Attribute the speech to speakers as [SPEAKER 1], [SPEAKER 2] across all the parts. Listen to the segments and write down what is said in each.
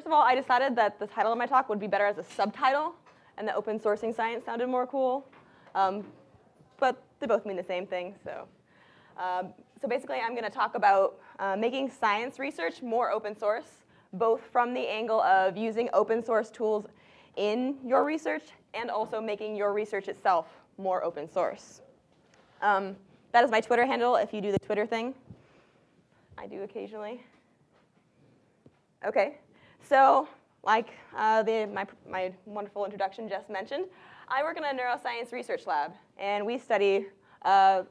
[SPEAKER 1] First of all, I decided that the title of my talk would be better as a subtitle, and that open sourcing science sounded more cool. Um, but they both mean the same thing, so. Um, so basically, I'm going to talk about uh, making science research more open source, both from the angle of using open source tools in your research and also making your research itself more open source. Um, that is my Twitter handle if you do the Twitter thing. I do occasionally. Okay, so like uh, the, my, my wonderful introduction just mentioned, I work in a neuroscience research lab, and we study uh,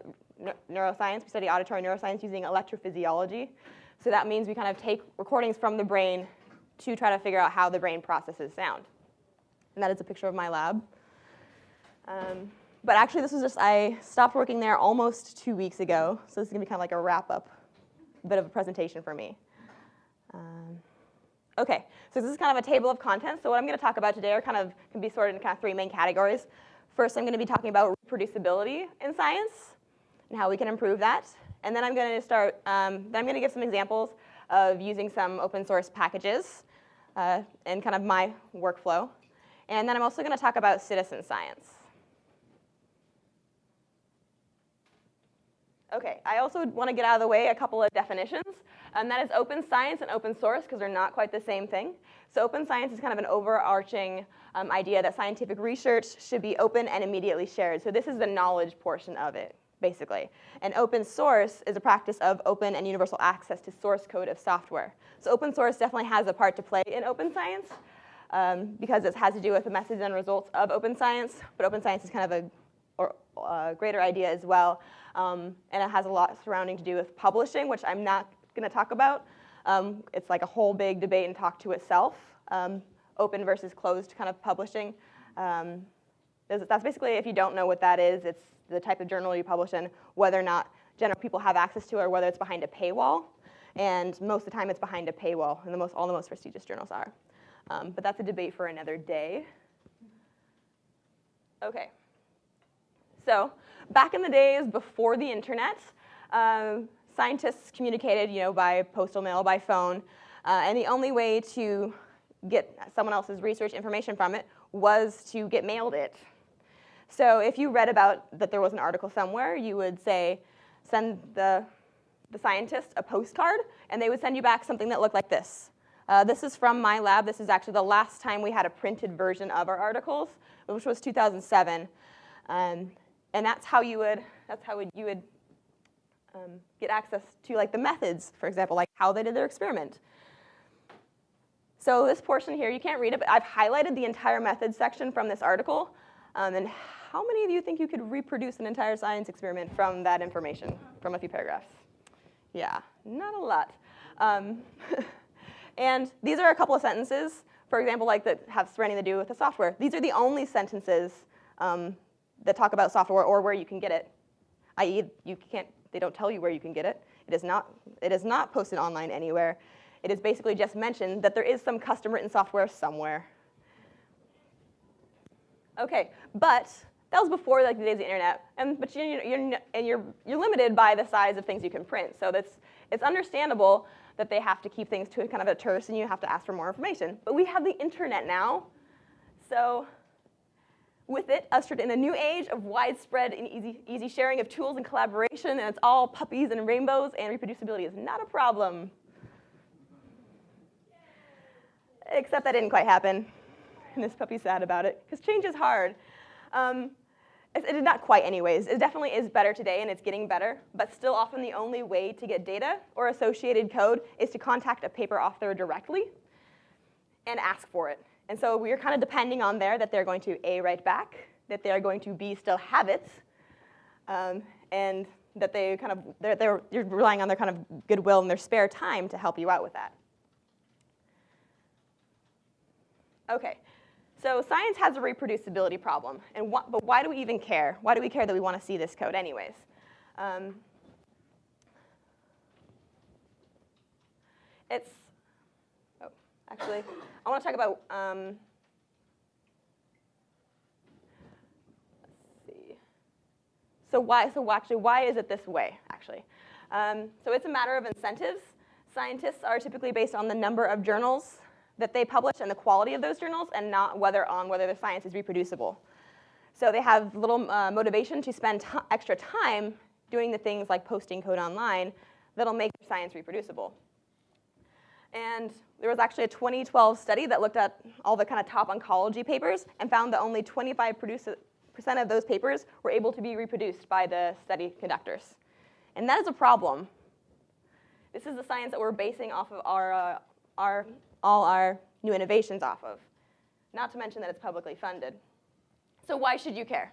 [SPEAKER 1] neuroscience. We study auditory neuroscience using electrophysiology. So that means we kind of take recordings from the brain to try to figure out how the brain processes sound. And that is a picture of my lab. Um, but actually, this was just, I stopped working there almost two weeks ago. So this is going to be kind of like a wrap up, bit of a presentation for me. Um, okay, so this is kind of a table of contents. So what I'm going to talk about today are kind of, can be sorted into kind of three main categories. First, I'm going to be talking about reproducibility in science and how we can improve that. And then I'm going to start, um, then I'm going to give some examples of using some open source packages uh, and kind of my workflow. And then I'm also going to talk about citizen science. Okay, I also want to get out of the way a couple of definitions, and that is open science and open source, because they're not quite the same thing. So open science is kind of an overarching um, idea that scientific research should be open and immediately shared. So this is the knowledge portion of it basically. And open source is a practice of open and universal access to source code of software. So open source definitely has a part to play in open science um, because it has to do with the methods and results of open science, but open science is kind of a or, uh, greater idea as well. Um, and it has a lot surrounding to do with publishing, which I'm not going to talk about. Um, it's like a whole big debate and talk to itself, um, open versus closed kind of publishing. Um, that's basically, if you don't know what that is, it's the type of journal you publish in, whether or not general people have access to or whether it's behind a paywall. And most of the time it's behind a paywall, and the most, all the most prestigious journals are. Um, but that's a debate for another day. Okay. So back in the days before the internet, um, scientists communicated you know, by postal mail, by phone, uh, and the only way to get someone else's research information from it was to get mailed it. So if you read about that there was an article somewhere, you would say, send the, the scientist a postcard, and they would send you back something that looked like this. Uh, this is from my lab. This is actually the last time we had a printed version of our articles, which was 2007. Um, and that's how you would, that's how you would um, get access to like the methods, for example, like how they did their experiment. So this portion here, you can't read it, but I've highlighted the entire methods section from this article. Um, and how many of you think you could reproduce an entire science experiment from that information, from a few paragraphs? Yeah, not a lot. Um, and these are a couple of sentences, for example, like that have anything to do with the software. These are the only sentences um, that talk about software or where you can get it, i.e. you can't, they don't tell you where you can get it. It is not, it is not posted online anywhere. It is basically just mentioned that there is some custom written software somewhere. Okay, but that was before like the days of the internet, and but you, you're and you're you're limited by the size of things you can print. So that's it's understandable that they have to keep things to a kind of a terse, and you have to ask for more information. But we have the internet now, so with it ushered in a new age of widespread and easy easy sharing of tools and collaboration, and it's all puppies and rainbows, and reproducibility is not a problem. Except that didn't quite happen, and this puppy's sad about it because change is hard. Um, it is not quite anyways. It definitely is better today and it's getting better, but still often the only way to get data or associated code is to contact a paper author directly and ask for it. And so we're kind of depending on there that they're going to A, write back, that they're going to B, still have it, um, and that they kind of, they're, they're, you're relying on their kind of goodwill and their spare time to help you out with that. Okay, so science has a reproducibility problem, and wh but why do we even care? Why do we care that we want to see this code anyways? Um, it's, actually, I want to talk about, um, let's see. So why, so actually, why is it this way, actually? Um, so it's a matter of incentives. Scientists are typically based on the number of journals that they publish and the quality of those journals and not whether on whether the science is reproducible. So they have little uh, motivation to spend extra time doing the things like posting code online that'll make science reproducible. And there was actually a 2012 study that looked at all the kind of top oncology papers and found that only 25% of those papers were able to be reproduced by the study conductors. And that is a problem. This is the science that we're basing off of our, uh, our, all our new innovations off of, not to mention that it's publicly funded. So why should you care?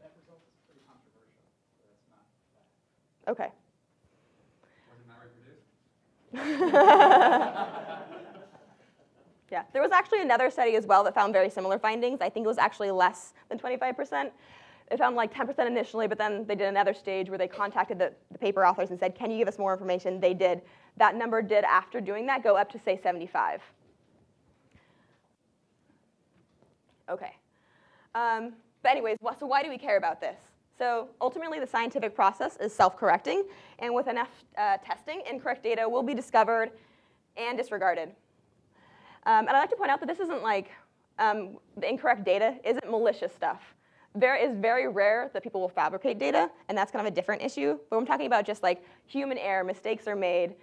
[SPEAKER 2] That result is pretty controversial, so that's not bad.
[SPEAKER 1] Okay.
[SPEAKER 2] Was it not reproduced?
[SPEAKER 1] Yeah, there was actually another study as well that found very similar findings. I think it was actually less than 25%. It found like 10% initially, but then they did another stage where they contacted the, the paper authors and said, can you give us more information? They did. That number did, after doing that, go up to say 75. Okay. Um, but anyways, so why do we care about this? So ultimately, the scientific process is self-correcting, and with enough uh, testing, incorrect data will be discovered and disregarded. Um, and I'd like to point out that this isn't like um, the incorrect data isn't malicious stuff. There is very rare that people will fabricate data, and that's kind of a different issue. But I'm talking about just like human error, mistakes are made,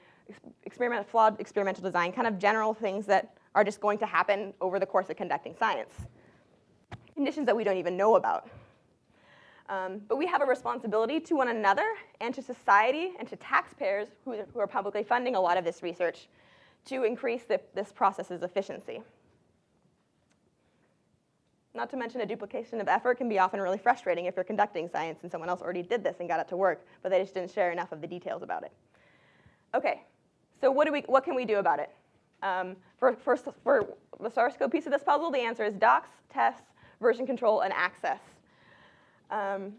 [SPEAKER 1] experiment, flawed experimental design, kind of general things that are just going to happen over the course of conducting science. Conditions that we don't even know about. Um, but we have a responsibility to one another and to society and to taxpayers who, who are publicly funding a lot of this research to increase the, this process's efficiency. Not to mention a duplication of effort can be often really frustrating if you're conducting science and someone else already did this and got it to work, but they just didn't share enough of the details about it. Okay, so what, do we, what can we do about it? Um, for, for, for the code piece of this puzzle, the answer is docs, tests, version control, and access. Um,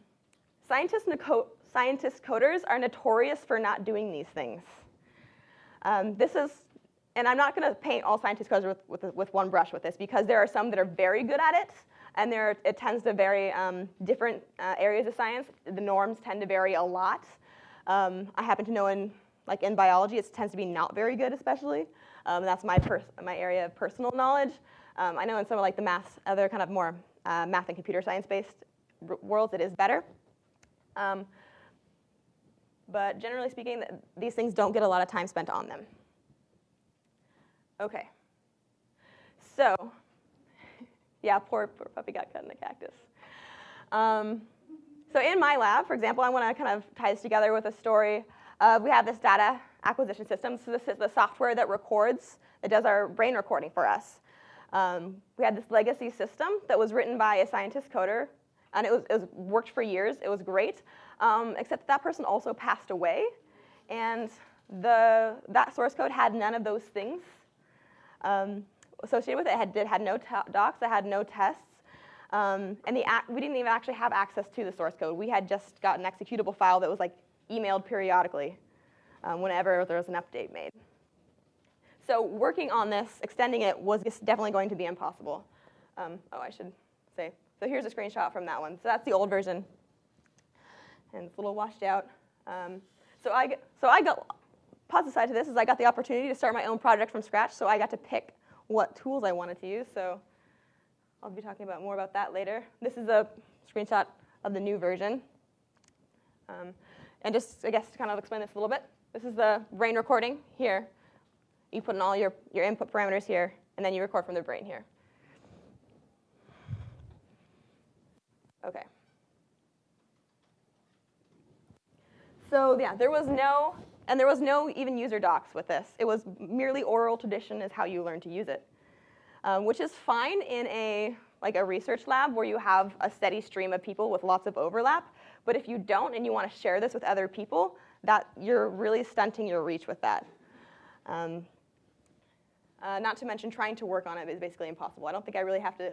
[SPEAKER 1] scientists, scientists coders are notorious for not doing these things. Um, this is and I'm not going to paint all scientist coders with, with, with, one brush with this because there are some that are very good at it, and there, it tends to vary um, different uh, areas of science. The norms tend to vary a lot. Um, I happen to know in, like in biology, it tends to be not very good, especially. Um, that's my, my area of personal knowledge. Um, I know in some of like the math, other kind of more uh, math and computer science-based worlds, it is better. Um, but generally speaking, these things don't get a lot of time spent on them. Okay. So, yeah, poor, poor puppy got cut in the cactus. Um, so in my lab, for example, I want to kind of tie this together with a story. Uh, we have this data acquisition system. So this is the software that records, that does our brain recording for us. Um, we had this legacy system that was written by a scientist coder, and it, was, it was worked for years. It was great, um, except that, that person also passed away, and the, that source code had none of those things um, associated with it. It had, it had no docs, it had no tests, um, and the we didn't even actually have access to the source code. We had just got an executable file that was like emailed periodically um, whenever there was an update made. So working on this, extending it, was definitely going to be impossible. Um, oh, I should say. So here's a screenshot from that one. So that's the old version, and it's a little washed out. Um, so I, so I got positive side to this is I got the opportunity to start my own project from scratch, so I got to pick what tools I wanted to use. So I'll be talking about more about that later. This is a screenshot of the new version. Um, and just, I guess, to kind of explain this a little bit, this is the brain recording here. You put in all your, your input parameters here, and then you record from the brain here. Okay. So yeah, there was no and there was no even user docs with this. It was merely oral tradition is how you learn to use it, um, which is fine in a like a research lab where you have a steady stream of people with lots of overlap. But if you don't and you want to share this with other people, that you're really stunting your reach with that. Um, uh, not to mention trying to work on it is basically impossible. I don't think I really have to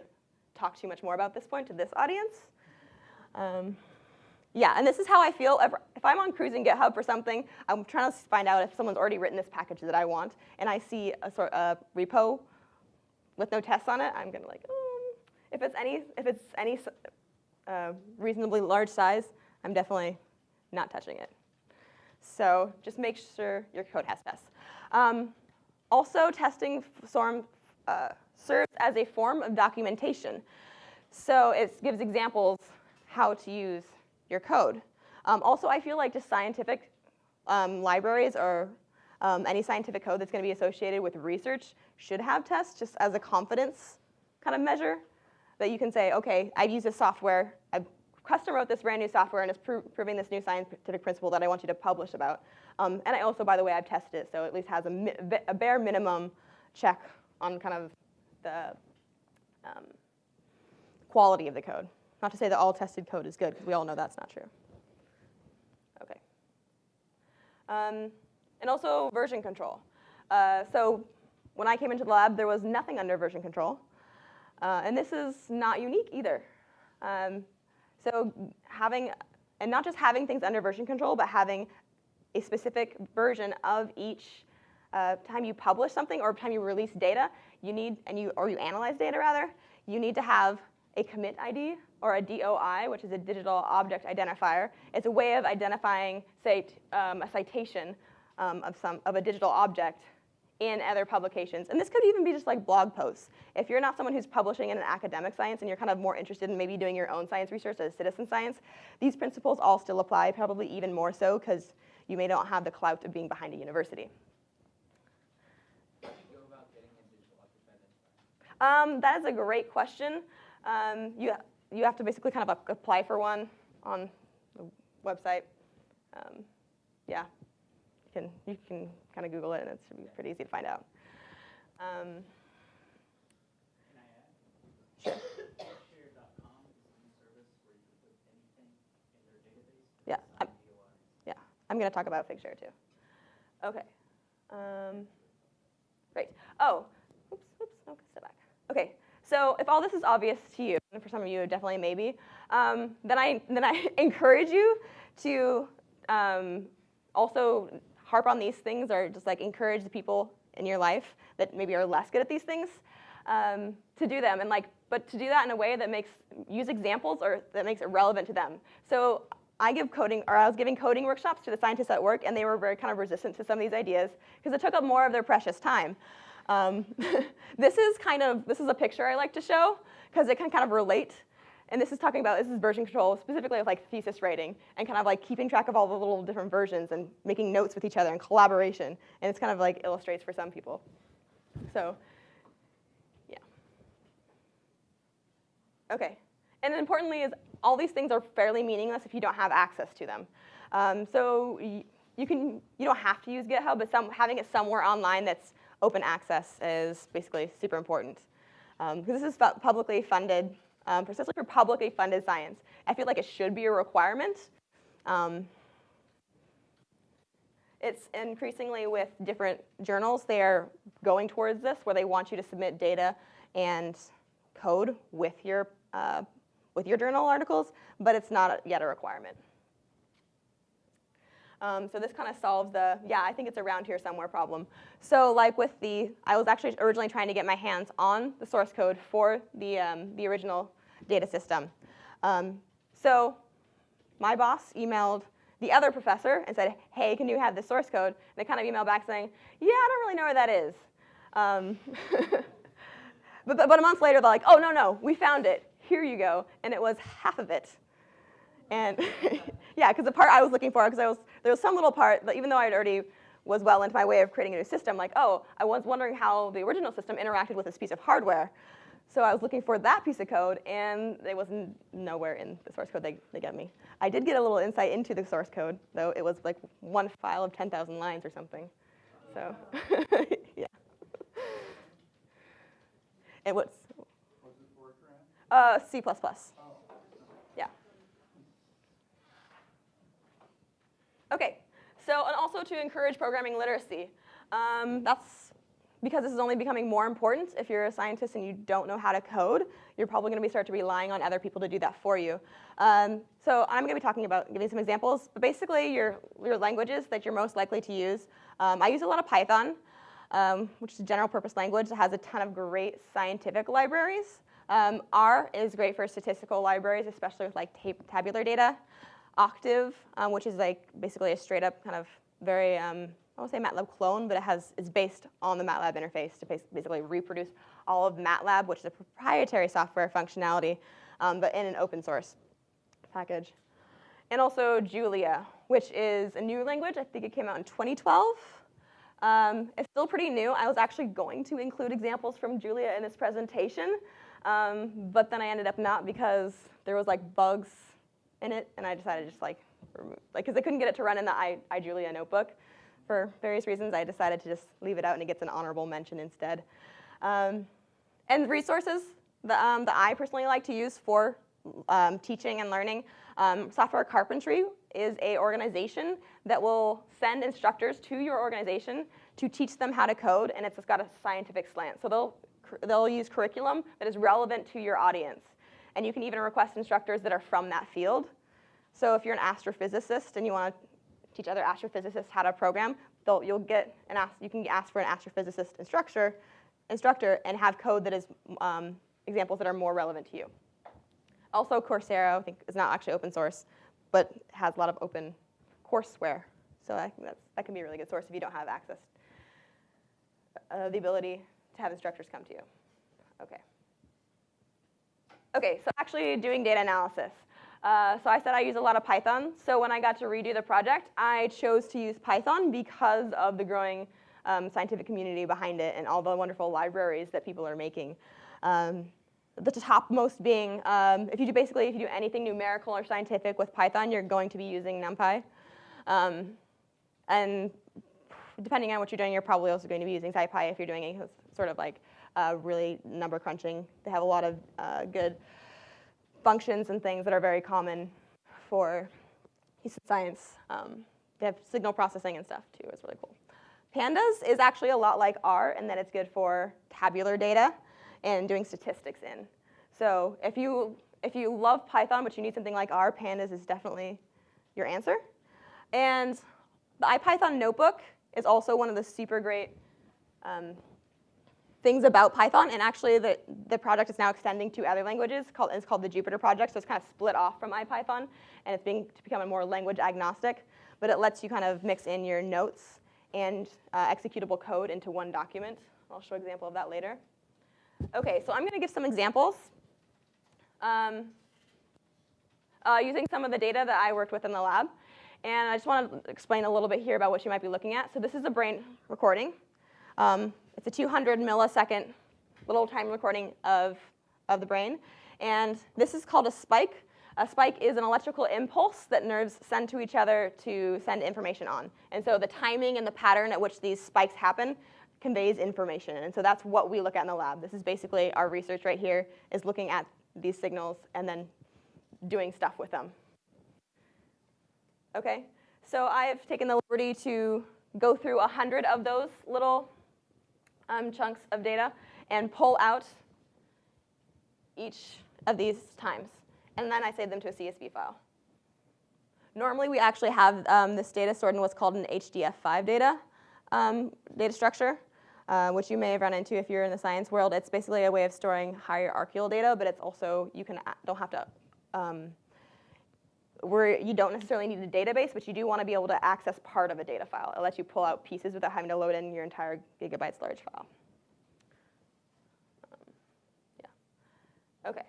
[SPEAKER 1] talk too much more about this point to this audience. Um, yeah, and this is how I feel. If I'm on cruising GitHub for something, I'm trying to find out if someone's already written this package that I want, and I see a sort of repo with no tests on it, I'm gonna like, mm. if it's any, if it's any uh, reasonably large size, I'm definitely not touching it. So just make sure your code has tests. Um, also, testing form, uh, serves as a form of documentation. So it gives examples how to use your code. Um, also, I feel like just scientific um, libraries or um, any scientific code that's going to be associated with research should have tests just as a confidence kind of measure that you can say, okay, I've used this software, I've custom wrote this brand new software and it's pro proving this new scientific principle that I want you to publish about. Um, and I also, by the way, I've tested it, so at least has a, a bare minimum check on kind of the um, quality of the code. Not to say that all tested code is good, because we all know that's not true. Okay. Um, and also version control. Uh, so when I came into the lab, there was nothing under version control. Uh, and this is not unique either. Um, so having, and not just having things under version control, but having a specific version of each uh, time you publish something or time you release data, you need, and you, or you analyze data rather, you need to have a commit ID or a DOI, which is a digital object identifier. It's a way of identifying, say, um, a citation um, of, some, of a digital object in other publications. And this could even be just like blog posts. If you're not someone who's publishing in an academic science and you're kind of more interested in maybe doing your own science research as citizen science, these principles all still apply, probably even more so because you may not have the clout of being behind a university. Um, that is a great question. Um, you, you have to basically kind of apply for one on the website. Um, yeah, you can, you can kind of Google it and it should be pretty easy to find out. Um, sure. Yeah, I'm, yeah, I'm going to talk about Figshare too. Okay. Um, great. Oh, oops, oops, no, step back. Okay, so if all this is obvious to you, and for some of you definitely maybe, um, then, I, then I encourage you to um, also harp on these things or just like encourage the people in your life that maybe are less good at these things um, to do them and like but to do that in a way that makes use examples or that makes it relevant to them so I give coding, or I was giving coding workshops to the scientists at work, and they were very kind of resistant to some of these ideas because it took up more of their precious time. Um, this is kind of, this is a picture I like to show because it can kind of relate. And this is talking about, this is version control, specifically of like thesis writing and kind of like keeping track of all the little different versions and making notes with each other and collaboration. And it's kind of like illustrates for some people. So, yeah. Okay. And importantly is all these things are fairly meaningless if you don't have access to them. Um, so you can, you don't have to use GitHub, but some, having it somewhere online that's open access is basically super important. Um, because this is publicly funded, um, precisely for publicly funded science. I feel like it should be a requirement. Um, it's increasingly with different journals, they're going towards this where they want you to submit data and code with your, uh, with your journal articles, but it's not yet a requirement. Um, so this kind of solves the, yeah, I think it's around here somewhere problem. So like with the, I was actually originally trying to get my hands on the source code for the, um, the original data system. Um, so my boss emailed the other professor and said, hey, can you have the source code? And they kind of emailed back saying, yeah, I don't really know where that is. Um, but, but, but a month later, they're like, oh, no, no, we found it. Here you go. And it was half of it. And yeah, because the part I was looking for, because I was there was some little part that even though I had already was well into my way of creating a new system, like, oh, I was wondering how the original system interacted with this piece of hardware. So I was looking for that piece of code, and it was nowhere in the source code they, they got me. I did get a little insight into the source code, though it was like one file of 10,000 lines or something. So, yeah. And what's? Uh, C++. Okay, so and also to encourage programming literacy. Um, that's because this is only becoming more important. If you're a scientist and you don't know how to code, you're probably going to be start to relying on other people to do that for you. Um, so I'm going to be talking about giving some examples, but basically your, your languages that you're most likely to use. Um, I use a lot of Python, um, which is a general purpose language that has a ton of great scientific libraries. Um, R is great for statistical libraries, especially with like tabular data. Octave, um, which is like basically a straight up kind of very um, I won't say MATLAB clone, but it has it's based on the MATLAB interface to basically reproduce all of MATLAB, which is a proprietary software functionality, um, but in an open source package. And also Julia, which is a new language. I think it came out in 2012. Um, it's still pretty new. I was actually going to include examples from Julia in this presentation, um, but then I ended up not because there was like bugs in it, and I decided to just like remove, like because I couldn't get it to run in the I, iJulia notebook for various reasons. I decided to just leave it out, and it gets an honorable mention instead. Um, and resources that, um, that I personally like to use for um, teaching and learning. Um, Software Carpentry is a organization that will send instructors to your organization to teach them how to code, and it's got a scientific slant. So they'll, they'll use curriculum that is relevant to your audience. And you can even request instructors that are from that field. So if you're an astrophysicist and you want to teach other astrophysicists how to program, you'll get an ask, you can ask for an astrophysicist instructor, instructor and have code that is um, examples that are more relevant to you. Also, Coursera, I think, is not actually open source, but has a lot of open courseware. So I think that's, that can be a really good source if you don't have access, uh, the ability to have instructors come to you. Okay. Okay, so actually doing data analysis. Uh, so I said I use a lot of Python. So when I got to redo the project, I chose to use Python because of the growing um, scientific community behind it and all the wonderful libraries that people are making. Um, the topmost being, um, if you do basically, if you do anything numerical or scientific with Python, you're going to be using NumPy. Um, and depending on what you're doing, you're probably also going to be using SciPy if you're doing any sort of like uh, really number crunching. They have a lot of uh, good functions and things that are very common for science. Um, they have signal processing and stuff too, it's really cool. Pandas is actually a lot like R in that it's good for tabular data and doing statistics in. So if you, if you love Python but you need something like R, Pandas is definitely your answer. And the IPython notebook is also one of the super great um, things about Python, and actually the, the project is now extending to other languages. Called, it's called the Jupyter project, so it's kind of split off from IPython, and it's being to become a more language agnostic, but it lets you kind of mix in your notes and uh, executable code into one document. I'll show an example of that later. Okay, so I'm going to give some examples um, uh, using some of the data that I worked with in the lab. And I just want to explain a little bit here about what you might be looking at. So this is a brain recording. Um, it's a 200 millisecond little time recording of, of the brain. And this is called a spike. A spike is an electrical impulse that nerves send to each other to send information on. And so the timing and the pattern at which these spikes happen conveys information. And so that's what we look at in the lab. This is basically our research right here is looking at these signals and then doing stuff with them. Okay, so I've taken the liberty to go through a 100 of those little um, chunks of data and pull out each of these times. And then I save them to a CSV file. Normally, we actually have um, this data stored in what's called an HDF5 data, um, data structure, uh, which you may have run into if you're in the science world. It's basically a way of storing hierarchical data, but it's also, you can, don't have to, um, where you don't necessarily need a database, but you do want to be able to access part of a data file. It lets you pull out pieces without having to load in your entire gigabytes large file. Um, yeah. Okay.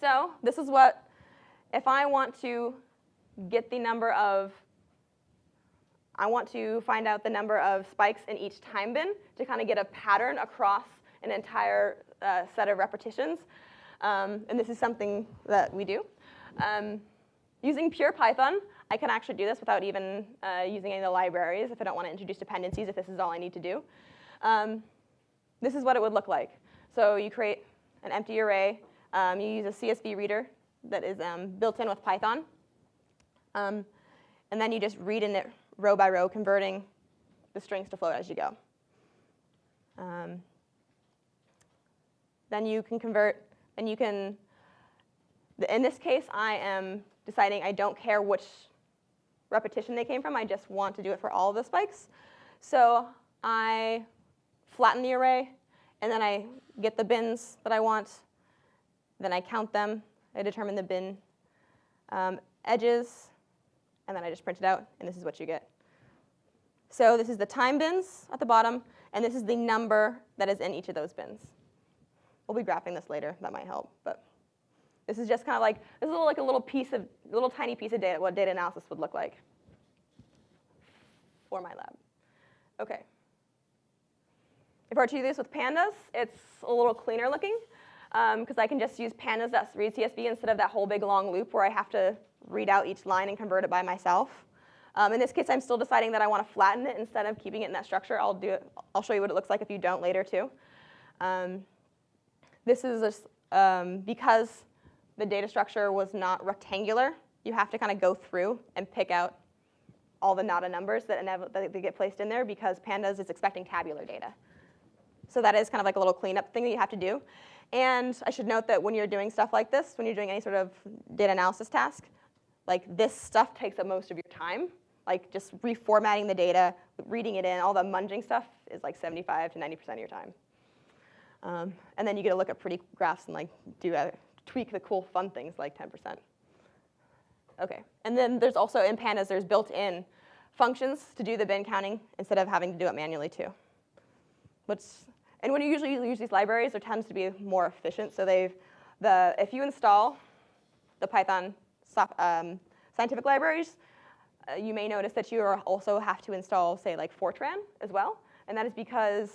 [SPEAKER 1] So this is what, if I want to get the number of, I want to find out the number of spikes in each time bin to kind of get a pattern across an entire uh, set of repetitions. Um, and this is something that we do. Um, using pure Python, I can actually do this without even uh, using any of the libraries if I don't want to introduce dependencies, if this is all I need to do. Um, this is what it would look like. So you create an empty array. Um, you use a CSV reader that is um, built in with Python. Um, and then you just read in it row by row, converting the strings to float as you go. Um, then you can convert, and you can in this case, I am deciding I don't care which repetition they came from. I just want to do it for all of the spikes. So I flatten the array, and then I get the bins that I want. Then I count them. I determine the bin um, edges, and then I just print it out, and this is what you get. So this is the time bins at the bottom, and this is the number that is in each of those bins. We'll be graphing this later. That might help, but this is just kind of like this is like a little piece of little tiny piece of data what data analysis would look like for my lab. Okay. If I were to do this with pandas, it's a little cleaner looking because um, I can just use pandas.read CSV instead of that whole big long loop where I have to read out each line and convert it by myself. Um, in this case, I'm still deciding that I want to flatten it instead of keeping it in that structure. I'll do it. I'll show you what it looks like if you don't later too. Um, this is just, um, because the data structure was not rectangular. You have to kind of go through and pick out all the NADA numbers that, that get placed in there because Pandas is expecting tabular data. So that is kind of like a little cleanup thing that you have to do. And I should note that when you're doing stuff like this, when you're doing any sort of data analysis task, like this stuff takes up most of your time. Like just reformatting the data, reading it in, all the munging stuff is like 75 to 90% of your time. Um, and then you get to look at pretty graphs and like do a, tweak the cool fun things like 10%. Okay, and then there's also in pandas, there's built-in functions to do the bin counting instead of having to do it manually too. What's, and when you usually use these libraries, there tends to be more efficient. So they've, the, if you install the Python um, scientific libraries, uh, you may notice that you also have to install, say, like Fortran as well. And that is because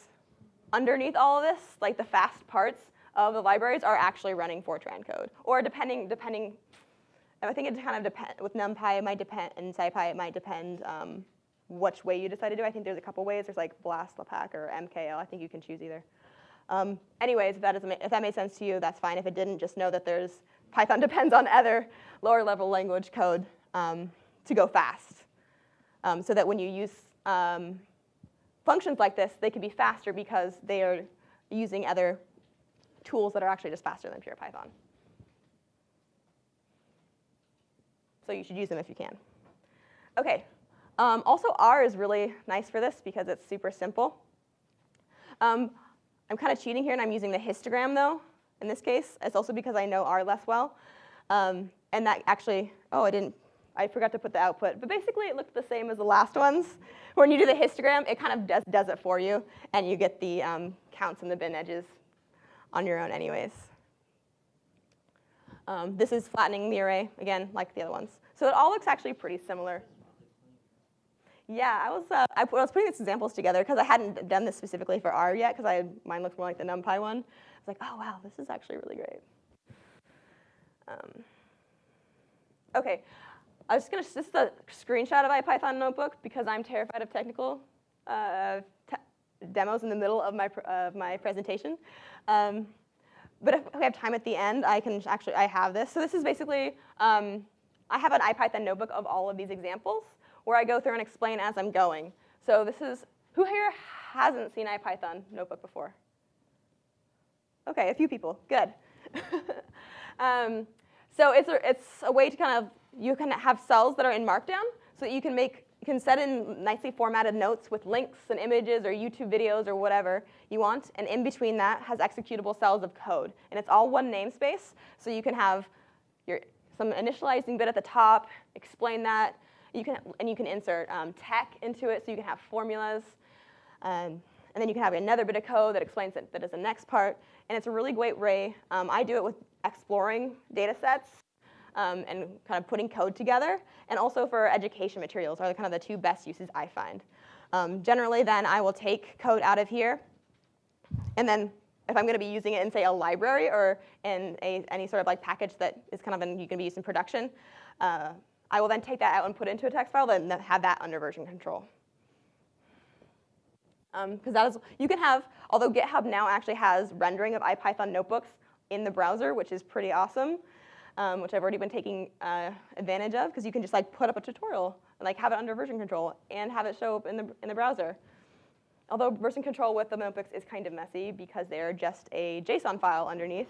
[SPEAKER 1] underneath all of this, like the fast parts of the libraries are actually running Fortran code. Or depending, depending I think it kind of depends, with NumPy it might depend, and SciPy it might depend um, which way you decide to do. I think there's a couple ways. There's like BLAS, LAPACK, or MKL. I think you can choose either. Um, anyways, if that, doesn't if that made sense to you, that's fine. If it didn't, just know that there's Python depends on other lower level language code um, to go fast. Um, so that when you use um, functions like this, they can be faster because they are using other tools that are actually just faster than pure Python. So you should use them if you can. Okay, um, also R is really nice for this because it's super simple. Um, I'm kind of cheating here and I'm using the histogram though in this case. It's also because I know R less well. Um, and that actually, oh, I didn't, I forgot to put the output. But basically it looked the same as the last ones. When you do the histogram, it kind of does, does it for you and you get the um, counts and the bin edges on your own anyways. Um, this is flattening the array, again, like the other ones. So it all looks actually pretty similar. Yeah, I was, uh, I, was putting these examples together because I hadn't done this specifically for R yet because mine looks more like the NumPy one. I was like, oh, wow, this is actually really great. Um, OK, I was just going to, this is a screenshot of IPython notebook because I'm terrified of technical uh, te demos in the middle of my, of my presentation. Um, but if we have time at the end, I can actually, I have this. So this is basically, um, I have an IPython notebook of all of these examples where I go through and explain as I'm going. So this is, who here hasn't seen IPython notebook before? Okay, a few people, good. um, so it's a, it's a way to kind of, you can have cells that are in Markdown so that you can make, you can set in nicely formatted notes with links and images or YouTube videos or whatever you want. And in between that has executable cells of code. And it's all one namespace, so you can have your, some initializing bit at the top, explain that, you can, and you can insert um, TeX into it so you can have formulas. Um, and then you can have another bit of code that explains that, that is the next part. And it's a really great way. Um, I do it with exploring data sets um, and kind of putting code together. And also for education materials are kind of the two best uses I find. Um, generally, then I will take code out of here. And then if I'm going to be using it in, say, a library or in a, any sort of like package that is kind of in, you can be used in production, uh, I will then take that out and put it into a text file, then have that under version control. Because um, that is, you can have, although GitHub now actually has rendering of IPython notebooks in the browser, which is pretty awesome, um, which I've already been taking uh, advantage of, because you can just like put up a tutorial and like have it under version control and have it show up in the, in the browser. Although version control with the notebooks is kind of messy because they're just a JSON file underneath.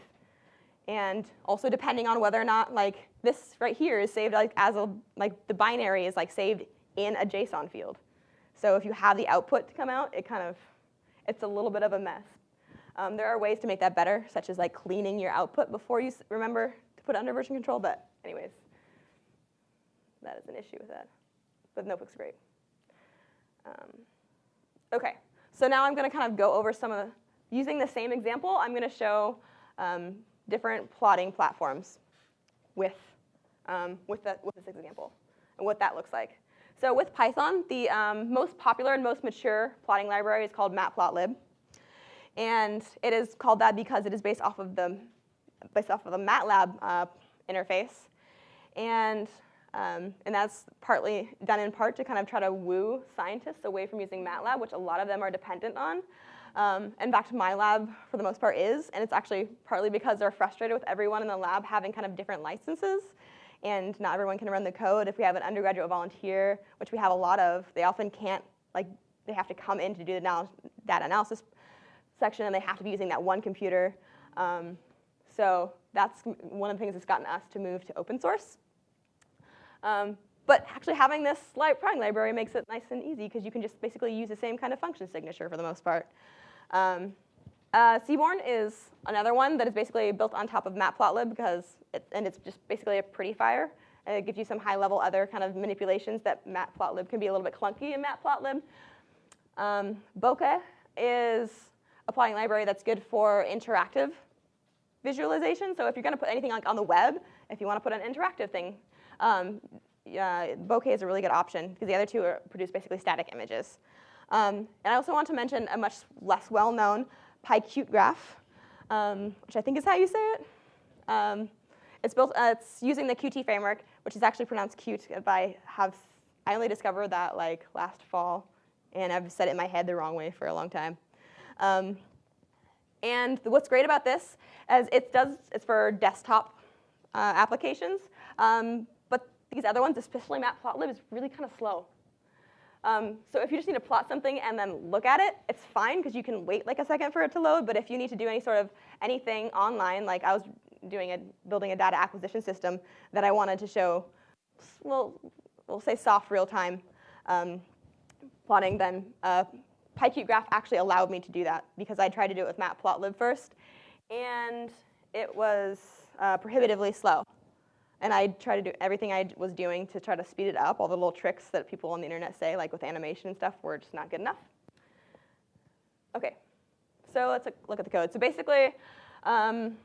[SPEAKER 1] And also depending on whether or not like this right here is saved like as a, like the binary is like saved in a JSON field. So if you have the output to come out, it kind of, it's a little bit of a mess. Um, there are ways to make that better, such as like cleaning your output before you remember to put under version control, but anyways, that is an issue with that. But Notebook's are great. Um, okay, so now I'm going to kind of go over some of the, using the same example, I'm going to show um, different plotting platforms with, um, with, the, with this example and what that looks like. So with Python, the um, most popular and most mature plotting library is called matplotlib. And it is called that because it is based off of the, based off of the MATLAB uh, interface. And, um, and that's partly done in part to kind of try to woo scientists away from using MATLAB, which a lot of them are dependent on. Um, in fact, my lab, for the most part, is, and it's actually partly because they're frustrated with everyone in the lab having kind of different licenses, and not everyone can run the code. If we have an undergraduate volunteer, which we have a lot of, they often can't, like, they have to come in to do the data analysis section, and they have to be using that one computer. Um, so that's one of the things that's gotten us to move to open source. Um, but actually having this plotting library makes it nice and easy because you can just basically use the same kind of function signature for the most part. Um, uh, Seaborn is another one that is basically built on top of Matplotlib because, it, and it's just basically a pretty fire. And it gives you some high-level other kind of manipulations that Matplotlib can be a little bit clunky in Matplotlib. Um, Bokeh is a plotting library that's good for interactive visualization. So if you're going to put anything like on the web, if you want to put an interactive thing, um, uh, Bokeh is a really good option because the other two are, produce basically static images. Um, and I also want to mention a much less well-known PyQtGraph, um, which I think is how you say it. Um, it's built. Uh, it's using the Qt framework, which is actually pronounced cute. I have I only discovered that like last fall, and I've said it in my head the wrong way for a long time. And what's great about this is it does it's for desktop uh, applications, um, but these other ones, especially Matplotlib, is really kind of slow. Um, so if you just need to plot something and then look at it, it's fine because you can wait like a second for it to load. But if you need to do any sort of anything online, like I was doing a building a data acquisition system that I wanted to show, well, we'll say soft real time um, plotting, then uh, PyQtGraph actually allowed me to do that because I tried to do it with Matplotlib first, and it was uh, prohibitively slow. And I tried to do everything I was doing to try to speed it up. All the little tricks that people on the internet say, like with animation and stuff, were just not good enough. Okay, so let's look at the code. So basically, um,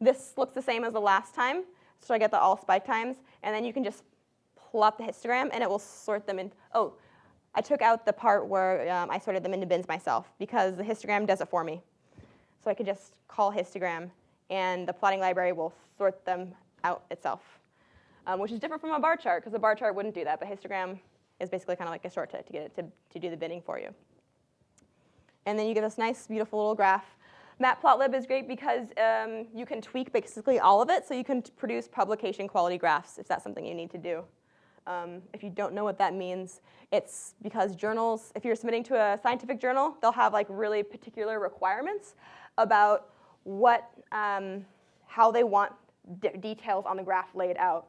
[SPEAKER 1] this looks the same as the last time. So I get the all spike times, and then you can just plot the histogram, and it will sort them in. Oh, I took out the part where um, I sorted them into bins myself because the histogram does it for me. So I could just call histogram, and the plotting library will sort them out itself, um, which is different from a bar chart because a bar chart wouldn't do that, but histogram is basically kind of like a shortcut to get it to, to do the binning for you. And then you get this nice, beautiful little graph. Matplotlib is great because um, you can tweak basically all of it, so you can produce publication quality graphs if that's something you need to do. Um, if you don't know what that means, it's because journals, if you're submitting to a scientific journal, they'll have like really particular requirements about what, um, how they want details on the graph laid out.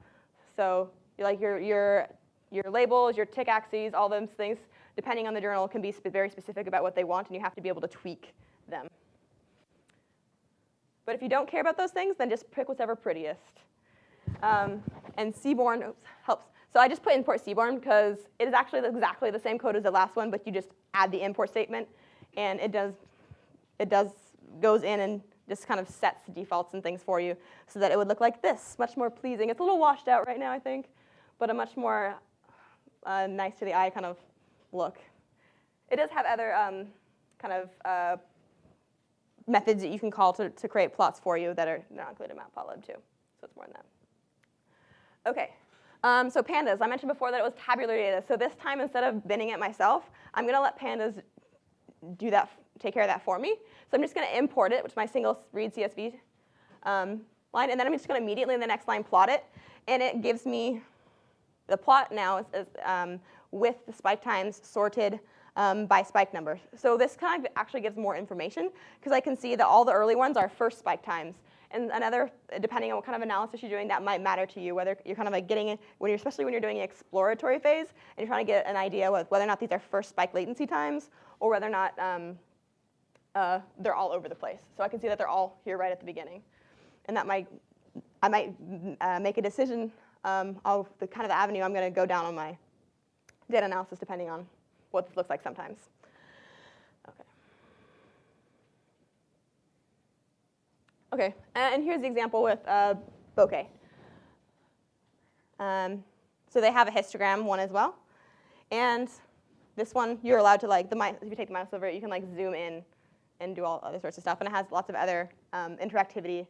[SPEAKER 1] So like your, your, your labels, your tick axes, all those things, depending on the journal, can be sp very specific about what they want, and you have to be able to tweak them. But if you don't care about those things, then just pick whatever prettiest. Um, and Seaborn oops, helps. So I just put import Seaborn because it is actually exactly the same code as the last one, but you just add the import statement, and it does, it does goes in and just kind of sets the defaults and things for you so that it would look like this, much more pleasing. It's a little washed out right now, I think, but a much more uh, nice to the eye kind of look. It does have other um, kind of uh, methods that you can call to, to create plots for you that are not included in Matplotlib too. So it's more than that. Okay, um, so pandas. I mentioned before that it was tabular data. So this time, instead of binning it myself, I'm going to let pandas do that, take care of that for me. So I'm just going to import it, which is my single read CSV um, line, and then I'm just going to immediately in the next line plot it, and it gives me the plot now is, is um, with the spike times sorted um, by spike number. So this kind of actually gives more information because I can see that all the early ones are first spike times. And another, depending on what kind of analysis you're doing, that might matter to you, whether you're kind of like getting when you're, especially when you're doing an exploratory phase and you're trying to get an idea with whether or not these are first spike latency times or whether or not um, uh, they're all over the place. So I can see that they're all here right at the beginning. And that might, I might uh, make a decision um, of the kind of avenue I'm going to go down on my data analysis depending on what this looks like sometimes. Okay. Okay, and here's the example with uh, bokeh. Um, so they have a histogram one as well. And this one, you're allowed to like, the if you take the mouse over it, you can like zoom in and do all other sorts of stuff. And it has lots of other um, interactivity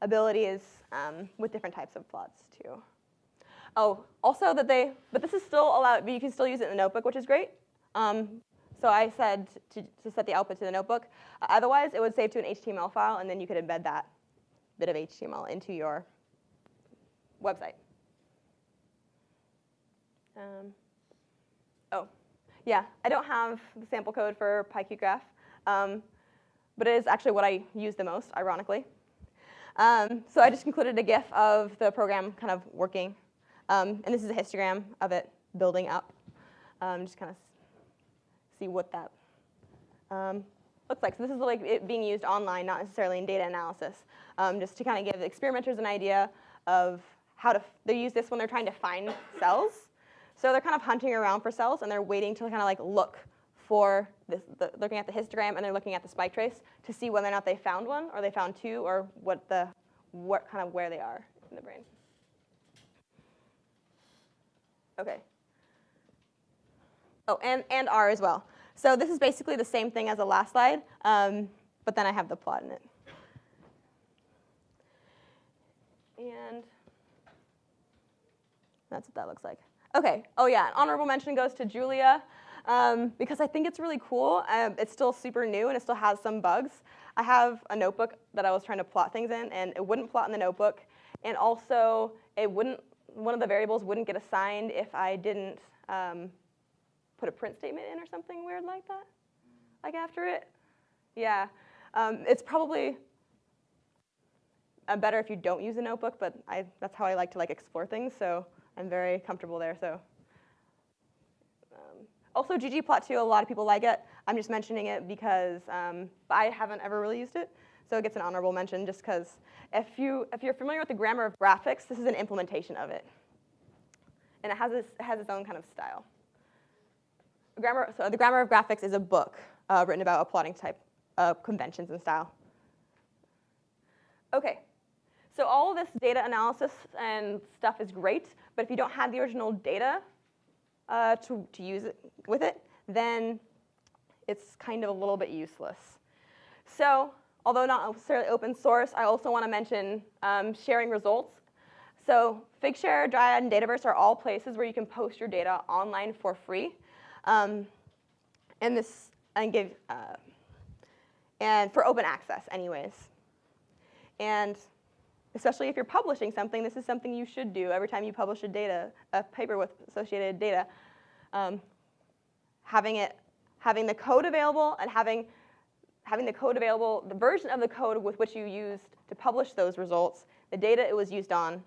[SPEAKER 1] abilities um, with different types of plots too. Oh, also that they, but this is still allowed, but you can still use it in the notebook, which is great. Um, so I said to, to, set the output to the notebook. Uh, otherwise, it would save to an HTML file, and then you could embed that bit of HTML into your website. Um, oh, yeah, I don't have the sample code for PyQtGraph, um, but it is actually what I use the most, ironically. Um, so I just included a GIF of the program kind of working. Um, and this is a histogram of it building up. Um, just kind of see what that um, looks like. So this is like it being used online, not necessarily in data analysis, um, just to kind of give experimenters an idea of how to, they use this when they're trying to find cells. So they're kind of hunting around for cells and they're waiting to kind of like look for this, the, looking at the histogram and they're looking at the spike trace to see whether or not they found one or they found two or what the, what kind of where they are in the brain. Okay. Oh, and, and R as well. So this is basically the same thing as the last slide, um, but then I have the plot in it. And that's what that looks like. Okay, oh yeah, an honorable mention goes to Julia um, because I think it's really cool. Um, it's still super new and it still has some bugs. I have a notebook that I was trying to plot things in and it wouldn't plot in the notebook. And also, it wouldn't, one of the variables wouldn't get assigned if I didn't um, put a print statement in or something weird like that, like after it. Yeah, um, it's probably uh, better if you don't use a notebook, but I, that's how I like to like explore things, so I'm very comfortable there. So um, also ggplot2, a lot of people like it. I'm just mentioning it because um, I haven't ever really used it, so it gets an honorable mention just because if, you, if you're familiar with the grammar of graphics, this is an implementation of it. And it has, this, it has its own kind of style. Grammar, so the Grammar of Graphics is a book uh, written about a plotting type of conventions and style. Okay, so all of this data analysis and stuff is great, but if you don't have the original data uh, to, to use it with it, then it's kind of a little bit useless. So although not necessarily open source, I also want to mention um, sharing results. So Figshare, Dryad, and Dataverse are all places where you can post your data online for free. Um, and this, and give, uh, and for open access anyways. And especially if you're publishing something, this is something you should do every time you publish a data, a paper with associated data. Um, having it, having the code available and having, having the code available, the version of the code with which you used to publish those results, the data it was used on,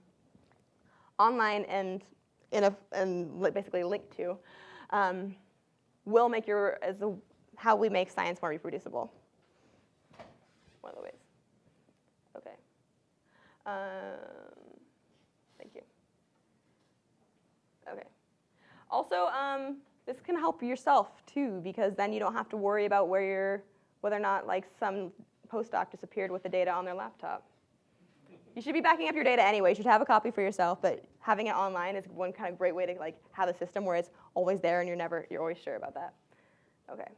[SPEAKER 1] online and in a, and basically linked to, um, will make your, as a, how we make science more reproducible. One of the ways. Okay. Um, thank you. Okay. Also, um, this can help yourself too, because then you don't have to worry about where you're, whether or not like some postdoc disappeared with the data on their laptop. You should be backing up your data anyway. You should have a copy for yourself, but having it online is one kind of great way to like have a system where it's always there and you're never, you're always sure about that. Okay.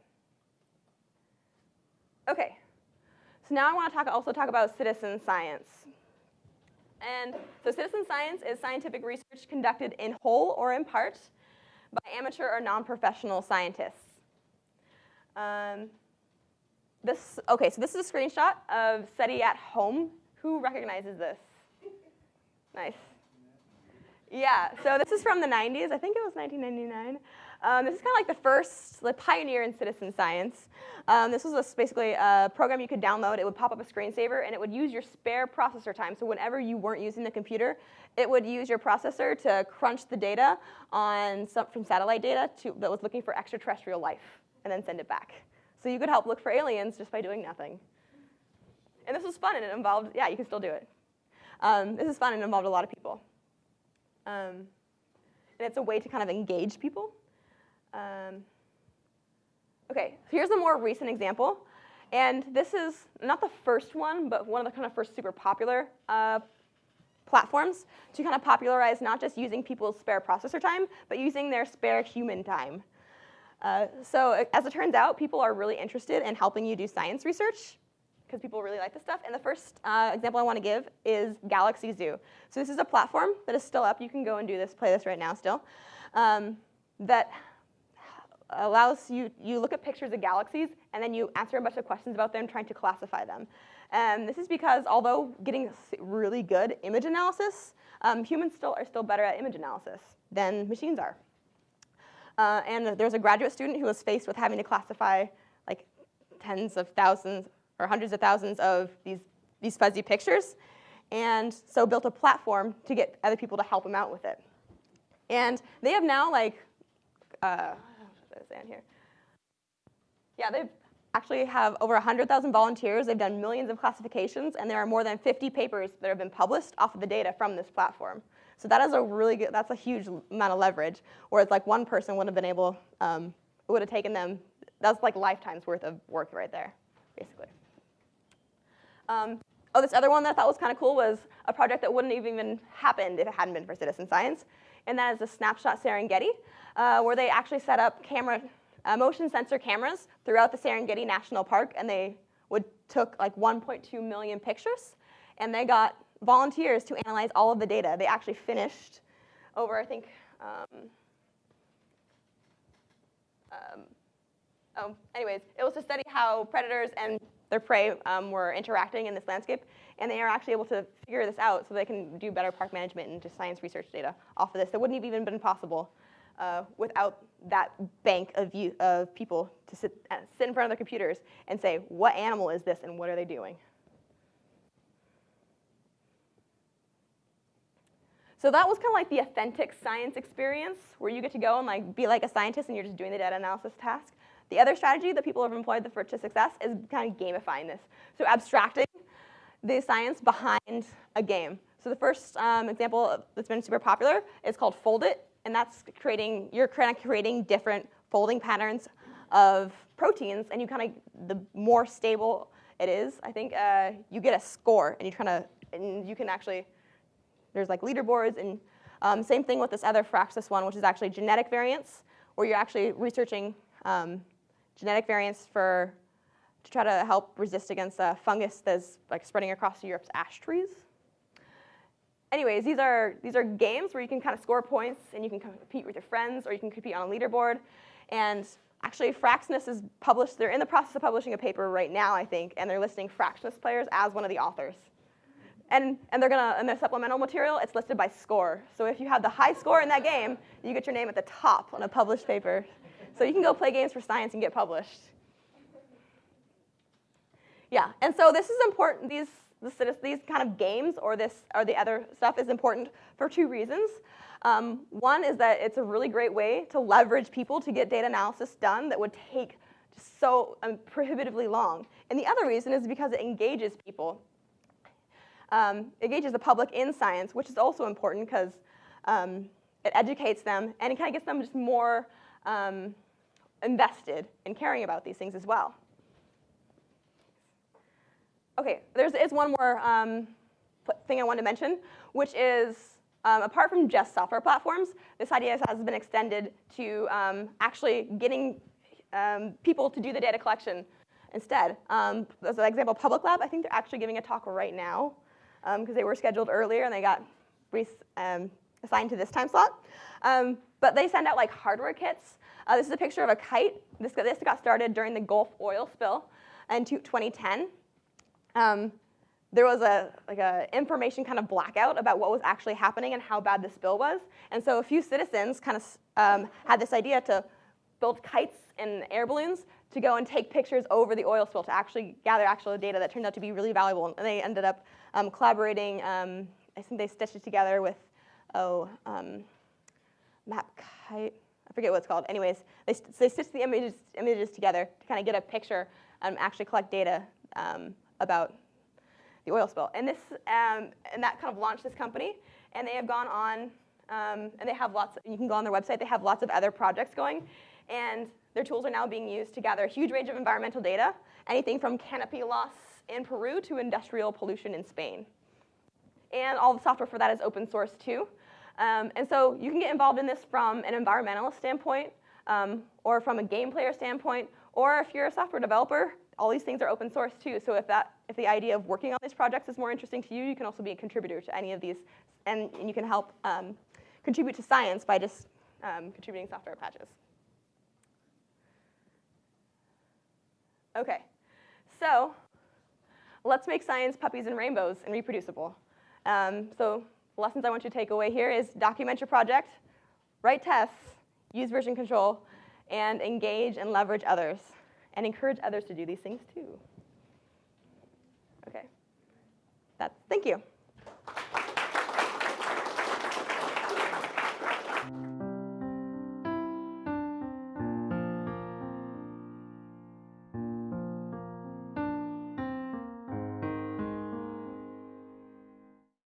[SPEAKER 1] Okay. So now I want to talk, also talk about citizen science. And so citizen science is scientific research conducted in whole or in part by amateur or non-professional scientists. Um, this, okay, so this is a screenshot of SETI at home who recognizes this? Nice. Yeah, so this is from the 90s. I think it was 1999. Um, this is kind of like the first like, pioneer in citizen science. Um, this was a, basically a program you could download. It would pop up a screensaver, and it would use your spare processor time. So whenever you weren't using the computer, it would use your processor to crunch the data on some, from satellite data to, that was looking for extraterrestrial life, and then send it back. So you could help look for aliens just by doing nothing. And this was fun, and it involved, yeah, you can still do it. Um, this is fun and involved a lot of people. Um, and it's a way to kind of engage people. Um, Okay, so here's a more recent example. And this is not the first one, but one of the kind of first super popular uh, platforms to kind of popularize not just using people's spare processor time, but using their spare human time. Uh, so as it turns out, people are really interested in helping you do science research because people really like this stuff. And the first uh, example I want to give is Galaxy Zoo. So this is a platform that is still up. You can go and do this, play this right now still, um, that allows you, you look at pictures of galaxies and then you answer a bunch of questions about them trying to classify them. And this is because although getting really good image analysis, um, humans still are still better at image analysis than machines are. Uh, and there's a graduate student who was faced with having to classify like tens of thousands or hundreds of thousands of these, these fuzzy pictures. And so built a platform to get other people to help him out with it. And they have now like, uh, here? Yeah, they actually have over 100,000 volunteers. They've done millions of classifications, and there are more than 50 papers that have been published off of the data from this platform. So that is a really good, that's a huge amount of leverage, whereas like one person would have been able, um, it would have taken them, that's like lifetimes worth of work right there, basically. Um, oh, this other one that I thought was kind of cool was a project that wouldn't have even happened if it hadn't been for citizen science, and that is the Snapshot Serengeti, uh, where they actually set up camera, uh, motion sensor cameras throughout the Serengeti National Park, and they would took like 1.2 million pictures, and they got volunteers to analyze all of the data. They actually finished over, I think, um, um, oh, anyways, it was to study how predators and their prey um, were interacting in this landscape, and they are actually able to figure this out so they can do better park management and just science research data off of this. That wouldn't have even been possible uh, without that bank of, you, of people to sit, uh, sit in front of their computers and say, what animal is this and what are they doing? So that was kind of like the authentic science experience where you get to go and like be like a scientist and you're just doing the data analysis task. The other strategy that people have employed for to success is kind of gamifying this. So abstracting the science behind a game. So the first um, example that's been super popular is called Foldit, and that's creating, you're kind of creating different folding patterns of proteins, and you kind of, the more stable it is, I think, uh, you get a score, and you kind of, and you can actually there's like leaderboards, and um, same thing with this other Fraxinus one, which is actually genetic variants, where you're actually researching um, genetic variants for to try to help resist against a fungus that's like spreading across Europe's ash trees. Anyways, these are these are games where you can kind of score points and you can compete with your friends, or you can compete on a leaderboard. And actually, Fraxinus is published. They're in the process of publishing a paper right now, I think, and they're listing Fraxinus players as one of the authors. And, and they're gonna, in their supplemental material, it's listed by score. So if you have the high score in that game, you get your name at the top on a published paper. So you can go play games for science and get published. Yeah, and so this is important, these, these kind of games or this or the other stuff is important for two reasons. Um, one is that it's a really great way to leverage people to get data analysis done that would take so um, prohibitively long. And the other reason is because it engages people um, engages the public in science, which is also important because um, it educates them and it kind of gets them just more um, invested in caring about these things as well. Okay, there's is one more um, thing I want to mention, which is um, apart from just software platforms, this idea has been extended to um, actually getting people to do the data collection instead. Um, as an example, Public Lab, I think they're actually giving a talk right now because um, they were scheduled earlier and they got um, assigned to this time slot. Um, but they send out like hardware kits. Uh, this is a picture of a kite. This got, this got started during the Gulf oil spill in 2010. Um, there was a like a information kind of blackout about what was actually happening and how bad the spill was. And so a few citizens kind of um, had this idea to build kites and air balloons to go and take pictures over the oil spill to actually gather actual data that turned out to be really valuable. And they ended up um, collaborating. Um, I think they stitched it together with, oh, um, MapKite. I forget what it's called. Anyways, they, they stitched the images, images together to kind of get a picture and actually collect data um, about the oil spill. And this, um, and that kind of launched this company. And they have gone on Um, and they have lots, you can go on their website, they have lots of other projects going. And their tools are now being used to gather a huge range of environmental data, anything from canopy loss in Peru to industrial pollution in Spain. And all the software for that is open source too. Um, and so you can get involved in this from an environmentalist standpoint, um, or from a game player standpoint, or if you're a software developer, all these things are open source too. So if that, if the idea of working on these projects is more interesting to you, you can also be a contributor to any of these, and, and you can help um, contribute to science by just um, contributing software patches. Okay, so let's make science puppies and rainbows and reproducible. Um, so lessons I want you to take away here is document your project, write tests, use version control, and engage and leverage others, and encourage others to do these things too. Okay, that's, thank you.